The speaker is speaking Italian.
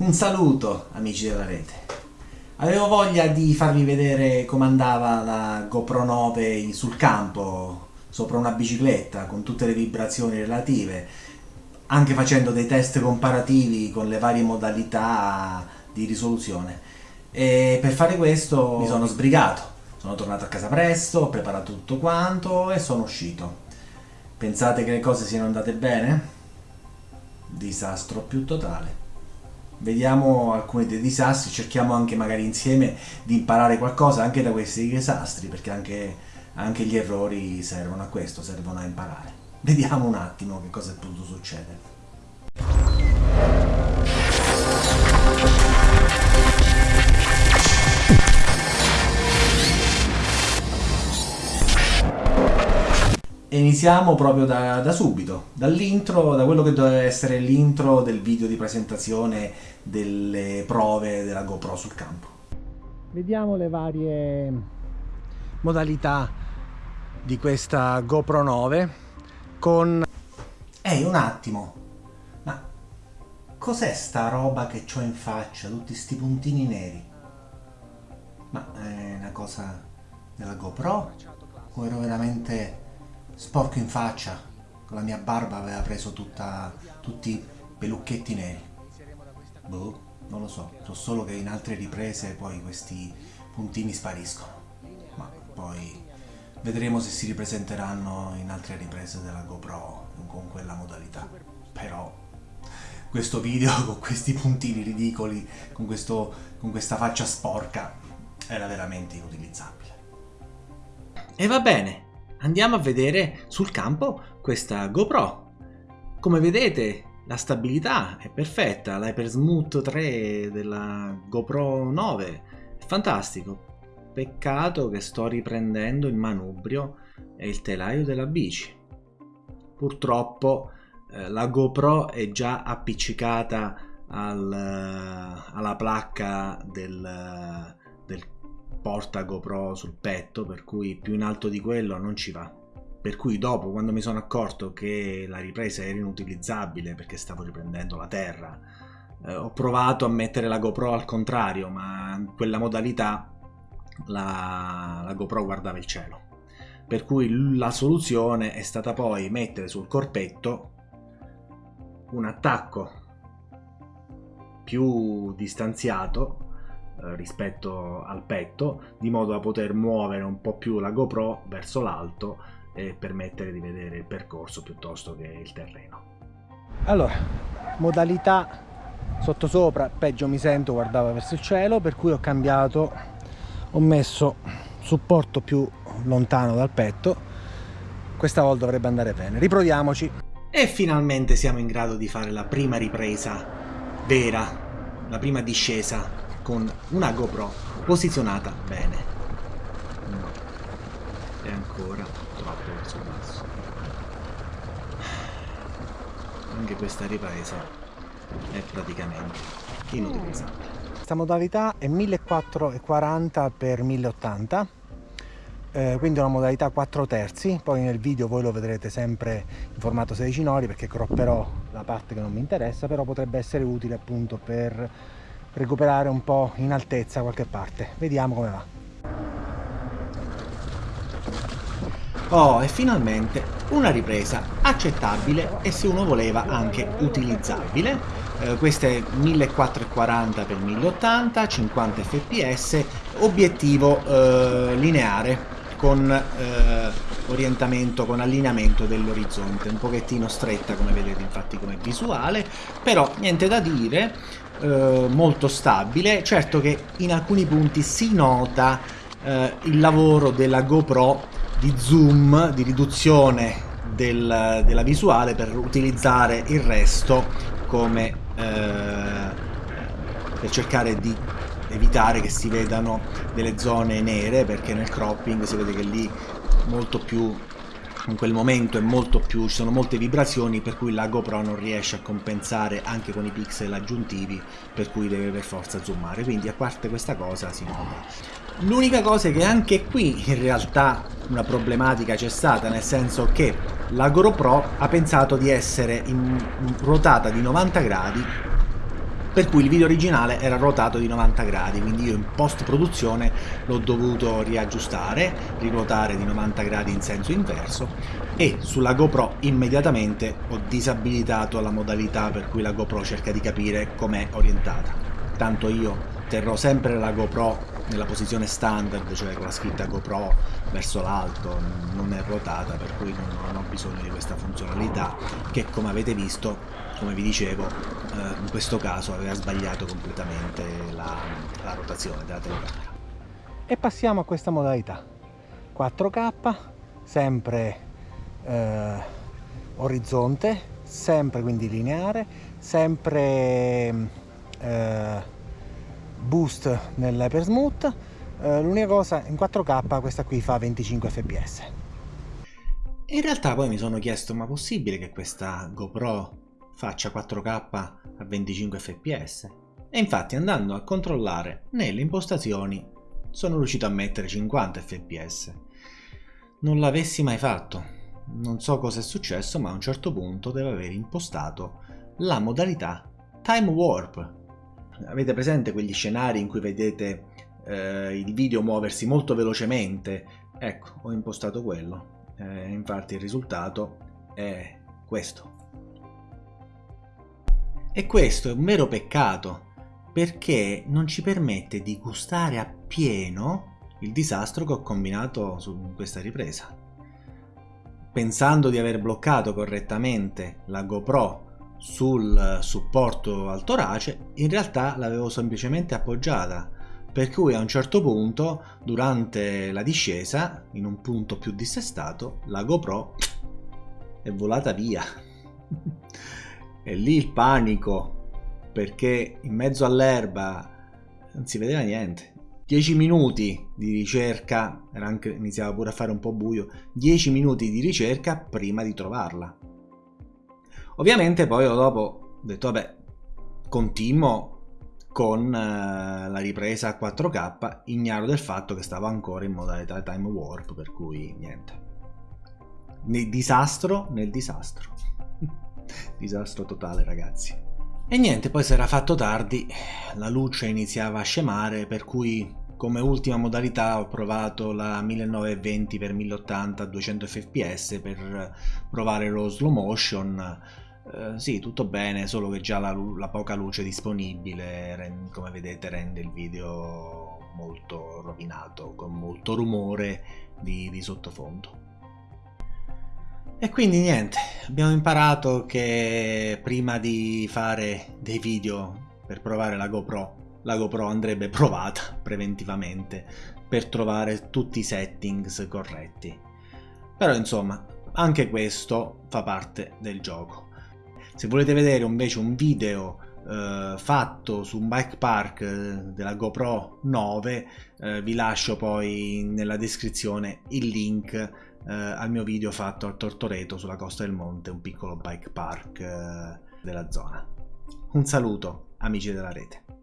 Un saluto amici della rete. Avevo voglia di farvi vedere come andava la GoPro 9 sul campo, sopra una bicicletta, con tutte le vibrazioni relative, anche facendo dei test comparativi con le varie modalità di risoluzione. E per fare questo mi sono sbrigato, sono tornato a casa presto, ho preparato tutto quanto e sono uscito. Pensate che le cose siano andate bene? Disastro più totale vediamo alcuni dei disastri, cerchiamo anche magari insieme di imparare qualcosa anche da questi disastri, perché anche, anche gli errori servono a questo, servono a imparare. Vediamo un attimo che cosa è potuto succedere. E iniziamo proprio da, da subito, dall'intro, da quello che doveva essere l'intro del video di presentazione delle prove della GoPro sul campo. Vediamo le varie modalità di questa GoPro 9 con... Ehi, un attimo! Ma cos'è sta roba che ho in faccia? Tutti sti puntini neri? Ma è una cosa della GoPro? O ero veramente sporco in faccia, con la mia barba aveva preso tutta, tutti i pelucchetti neri. Boh, non lo so, so solo che in altre riprese poi questi puntini spariscono. Ma poi vedremo se si ripresenteranno in altre riprese della GoPro con quella modalità. Però questo video con questi puntini ridicoli, con, questo, con questa faccia sporca, era veramente inutilizzabile. E va bene, andiamo a vedere sul campo questa GoPro. Come vedete la stabilità è perfetta, l'Hypersmooth 3 della GoPro 9 è fantastico. Peccato che sto riprendendo il manubrio e il telaio della bici. Purtroppo eh, la GoPro è già appiccicata al, alla placca del, del porta GoPro sul petto, per cui più in alto di quello non ci va. Per cui dopo, quando mi sono accorto che la ripresa era inutilizzabile perché stavo riprendendo la terra, eh, ho provato a mettere la GoPro al contrario, ma in quella modalità la, la GoPro guardava il cielo. Per cui la soluzione è stata poi mettere sul corpetto un attacco più distanziato eh, rispetto al petto di modo da poter muovere un po' più la GoPro verso l'alto e permettere di vedere il percorso piuttosto che il terreno. Allora, modalità sottosopra, peggio mi sento, guardava verso il cielo, per cui ho cambiato, ho messo supporto più lontano dal petto, questa volta dovrebbe andare bene. Riproviamoci. E finalmente siamo in grado di fare la prima ripresa vera, la prima discesa con una GoPro posizionata bene. E ancora troppo verso basso. Anche questa ripresa è praticamente inutilizzabile. Questa modalità è 1440 x 1080 eh, quindi una modalità 4 terzi poi nel video voi lo vedrete sempre in formato 16 nori perché cropperò la parte che non mi interessa però potrebbe essere utile appunto per recuperare un po' in altezza qualche parte vediamo come va Oh, e finalmente una ripresa accettabile e se uno voleva anche utilizzabile. Eh, questa è 1440x1080, 50 fps, obiettivo eh, lineare con eh, orientamento, con allineamento dell'orizzonte, un pochettino stretta come vedete infatti come visuale, però niente da dire, eh, molto stabile. Certo che in alcuni punti si nota eh, il lavoro della GoPro di zoom, di riduzione del, della visuale per utilizzare il resto come eh, per cercare di evitare che si vedano delle zone nere perché nel cropping si vede che lì molto più in quel momento più, ci sono molte vibrazioni per cui la GoPro non riesce a compensare anche con i pixel aggiuntivi per cui deve per forza zoomare. Quindi a parte questa cosa si nota l'unica cosa è che anche qui in realtà una problematica c'è stata nel senso che la GoPro ha pensato di essere in, ruotata di 90 gradi per cui il video originale era ruotato di 90 gradi, quindi io in post produzione l'ho dovuto riaggiustare, riruotare di 90 gradi in senso inverso e sulla GoPro immediatamente ho disabilitato la modalità per cui la GoPro cerca di capire com'è orientata. Tanto io terrò sempre la GoPro nella posizione standard, cioè con la scritta GoPro verso l'alto, non è ruotata, per cui non ho bisogno di questa funzionalità che come avete visto come vi dicevo eh, in questo caso aveva sbagliato completamente la, la rotazione della telecamera. E passiamo a questa modalità. 4k sempre eh, orizzonte sempre quindi lineare sempre eh, boost nell'hypersmooth eh, l'unica cosa in 4k questa qui fa 25 fps in realtà poi mi sono chiesto ma possibile che questa GoPro faccia 4K a 25 fps e infatti andando a controllare nelle impostazioni sono riuscito a mettere 50 fps non l'avessi mai fatto. Non so cosa è successo ma a un certo punto deve aver impostato la modalità time warp avete presente quegli scenari in cui vedete eh, il video muoversi molto velocemente? Ecco ho impostato quello. Eh, infatti il risultato è questo. E questo è un vero peccato, perché non ci permette di gustare appieno il disastro che ho combinato su questa ripresa. Pensando di aver bloccato correttamente la GoPro sul supporto al torace, in realtà l'avevo semplicemente appoggiata, per cui a un certo punto, durante la discesa, in un punto più dissestato, la GoPro è volata via. E lì il panico, perché in mezzo all'erba non si vedeva niente. 10 minuti di ricerca, era anche, iniziava pure a fare un po' buio, 10 minuti di ricerca prima di trovarla. Ovviamente poi dopo ho detto vabbè, continuo con eh, la ripresa a 4K, ignaro del fatto che stavo ancora in modalità time warp, per cui niente. Nel disastro nel disastro. Disastro totale ragazzi. E niente, poi si era fatto tardi, la luce iniziava a scemare, per cui come ultima modalità ho provato la 1920x1080 a 200 fps per provare lo slow motion. Eh, sì, tutto bene, solo che già la, la poca luce disponibile, come vedete, rende il video molto rovinato, con molto rumore di, di sottofondo. E quindi niente, abbiamo imparato che prima di fare dei video per provare la GoPro, la GoPro andrebbe provata preventivamente per trovare tutti i settings corretti. Però insomma, anche questo fa parte del gioco. Se volete vedere invece un video eh, fatto su un bike park eh, della GoPro 9, eh, vi lascio poi nella descrizione il link eh, al mio video fatto al Tortoreto sulla costa del monte, un piccolo bike park eh, della zona. Un saluto amici della rete.